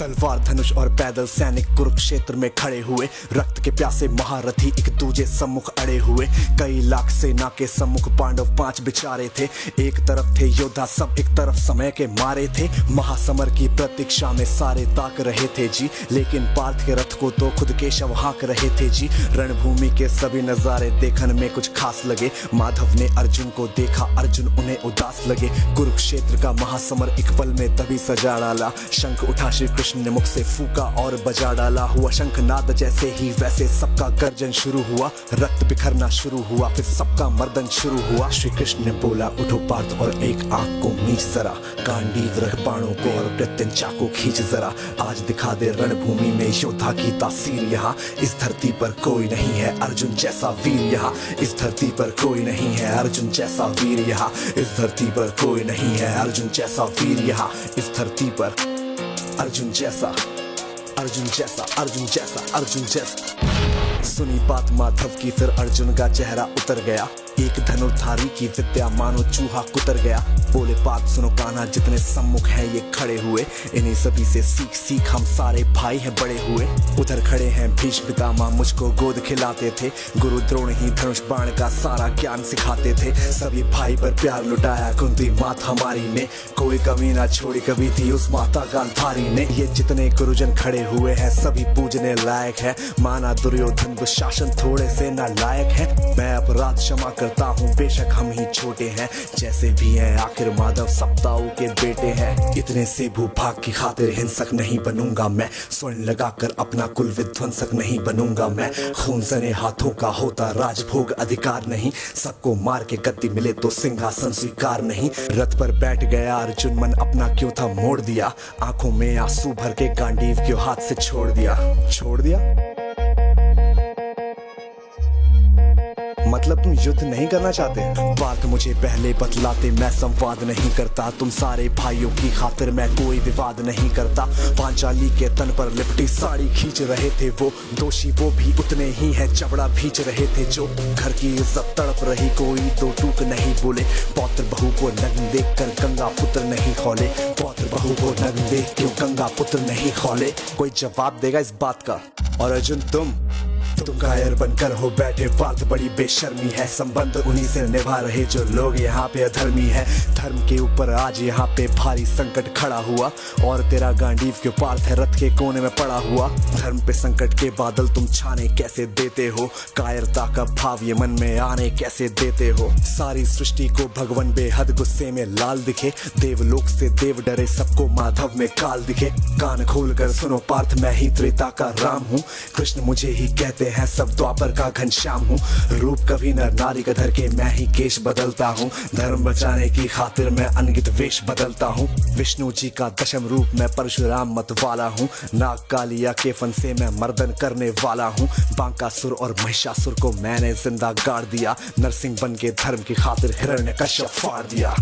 तलवार धनुष और पैदल सैनिक कुरुक्षेत्र में खड़े हुए। रक्त के प्यासे महारथी एक दूजे सम्मुख अड़े हुए। कई लाख सेना के सम्मुख पांडव पाँच बिचारे थे। एक तरफ़ थे योद्धा, सब एक तरफ़ समय के मारे थे। महासमर की प्रतीक्षा में सारे ताक रहे थे जी। लेकिन पार्थ के रथ को तो खुद के शव हाँक रहे थे जी। रणभूमि के सभी नजारे देखने में कुछ खास लगे। माधव ने अर्जुन को देखा, अर्जुन उन्हें उदास लगे। कुरुक्षेत्र का महासमर एक पल में तभी सजा डाला। शंख उठा श्री कृष्ण ने मुख से फूका और बजा डाला हुआ शंख नाद जैसे ही वैसे सबका गर्जन शुरू हुआ, रक्त बिखरना शुरू हुआ, फिर सबका मर्दन शुरू हुआ। श्री कृष्ण ने बोला, उठो पार्थ और एक आँख को मीच जरा, गांडीव रख बाणों को और प्रत्यन चाको खींच जरा। आज दिखा दे रणभूमि में योद्धा की तासीर यहाँ, इस धरती पर कोई नहीं है, अर्जुन जैसा वीर यहाँ। इस धरती पर कोई नहीं है, अर्जुन जैसा वीर यहाँ। इस धरती पर कोई नहीं है, अर्जुन जैसा वीर यहाँ। इस धरती पर अर्जुन जैसा अर्जुन जैसा अर्जुन जैसा अर्जुन जैसा सुनी बात माधव की, फिर अर्जुन का चेहरा उतर गया। एक धनुर्धारी की विद्या मानो चूहा कुतर गया। बोले, बात सुनो काना जितने सम्मुख हैं ये खड़े हुए। इन्हीं सभी से सीख सीख हम सारे भाई हैं बड़े हुए। उधर खड़े हैं भीष्म पितामह, मुझको गोद खिलाते थे। गुरु द्रोण ही धनुष बाण का सारा ज्ञान सिखाते थे। सभी भाई पर प्यार लुटाया कुंती मात हमारी ने। कोई कमी ना छोड़ी कभी थी उस माता गांधारी ने। ये जितने गुरुजन खड़े हुए हैं, सभी पूजने लायक है। माना दुर्योधन दुशासन थोड़े से ना लायक है। मैं अपराध क्षमा करता हूँ, बेशक हम ही छोटे हैं। जैसे भी हैं, आखिर माधव सप्ताह के बेटे हैं। इतने से भूभाग की खातिर हिंसक नहीं बनूँगा मैं। स्वर्ण लगाकर अपना कुल विध्वंसक नहीं बनूँगा मैं। खून सने हाथों का होता राजभोग अधिकार नहीं। सबको मार के गद्दी मिले तो सिंहासन स्वीकार नहीं। रथ पर बैठ गया अर्जुन, मन अपना क्यों था मोड़ दिया? आँखों में आँसू भर के गांडीव क्यों हाथ से छोड़ दिया? छोड़ दिया? मतलब तुम युद्ध नहीं करना चाहते। बात मुझे पहले बतलाते, मैं संवाद नहीं करता। तुम सारे भाइयों की खातिर मैं कोई विवाद नहीं करता। पांचाली के तन पर लिपटी साड़ी खींच रहे थे वो। दोषी वो भी उतने ही है, चबड़ा भींच रहे थे जो। घर की इज़्ज़त तड़प रही, कोई तो टूक नहीं बोले। पौत्र बहू को नग्न देख कर गंगा पुत्र नहीं खोले पौत्र बहू को नग्न देख क्यों गंगा पुत्र नहीं खोले कोई जवाब देगा इस बात का। और अर्जुन, तुम तुम कायर बनकर हो बैठे पार्थ बड़ी बेशर्मी है। संबंध उन्हीं से निभा रहे जो लोग यहाँ पे अधर्मी है। धर्म के ऊपर आज यहाँ पे भारी संकट खड़ा हुआ। और तेरा गांडीव के पार्थ है, रथ के कोने में पड़ा हुआ। धर्म पे संकट के बादल तुम छाने कैसे देते हो? कायरता का भाव ये मन में आने कैसे देते हो? सारी सृष्टि को भगवान बेहद गुस्से में लाल दिखे। देवलोक से देव डरे, सबको माधव में काल दिखे। कान खोल कर सुनो पार्थ, मैं ही त्रेता का राम हूँ। कृष्ण मुझे ही कहते कहते हैं सब द्वापर का घनश्याम हूँ। रूप कभी नर नारी का धर के मैं ही केश बदलता हूँ। धर्म बचाने की खातिर मैं अनगित वेश बदलता हूँ। विष्णु जी का दशम रूप मैं परशुराम मत वाला हूँ। नाग कालिया के फन से मैं मर्दन करने वाला हूँ। बांकासुर और महिषासुर को मैंने ज़िंदा गाड़ दिया। नरसिंह बन के धर्म की खातिर हिरण्य कश्यप फाड़ दिया।